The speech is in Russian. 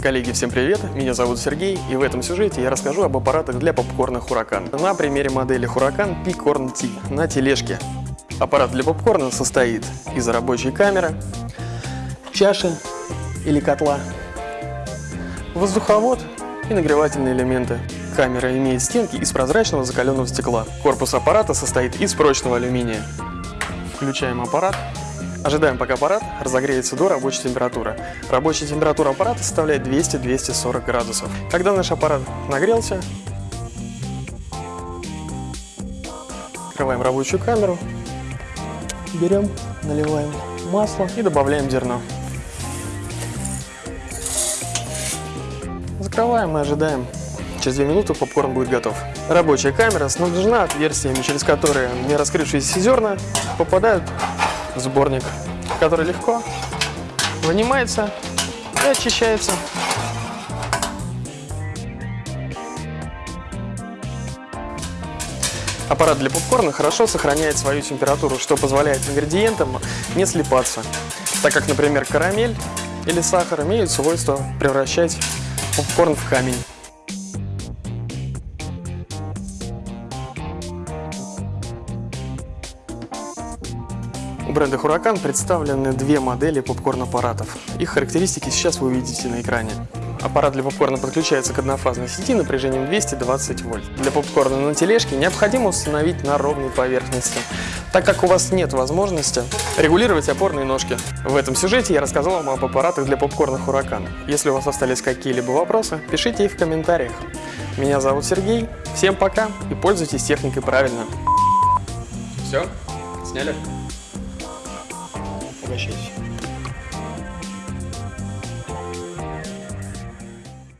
Коллеги, всем привет! Меня зовут Сергей, и в этом сюжете я расскажу об аппаратах для попкорна Huracan. На примере модели Huracan Picorn T на тележке. Аппарат для попкорна состоит из рабочей камеры, чаши или котла, воздуховод и нагревательные элементы. Камера имеет стенки из прозрачного закаленного стекла. Корпус аппарата состоит из прочного алюминия. Включаем аппарат. Ожидаем, пока аппарат разогреется до рабочей температуры. Рабочая температура аппарата составляет 200-240 градусов. Когда наш аппарат нагрелся, открываем рабочую камеру, берем, наливаем масло и добавляем зерно. Закрываем и ожидаем. Через 2 минуты попкорн будет готов. Рабочая камера снабжена отверстиями, через которые не раскрывшиеся зерна попадают сборник, который легко вынимается и очищается. Аппарат для попкорна хорошо сохраняет свою температуру, что позволяет ингредиентам не слипаться, так как, например, карамель или сахар имеют свойство превращать попкорн в камень. У бренда Huracan представлены две модели попкорн-аппаратов. Их характеристики сейчас вы увидите на экране. Аппарат для попкорна подключается к однофазной сети напряжением 220 вольт. Для попкорна на тележке необходимо установить на ровной поверхности, так как у вас нет возможности регулировать опорные ножки. В этом сюжете я рассказал вам об аппаратах для попкорна Huracan. Если у вас остались какие-либо вопросы, пишите их в комментариях. Меня зовут Сергей, всем пока и пользуйтесь техникой правильно. Все? Сняли? Wishes.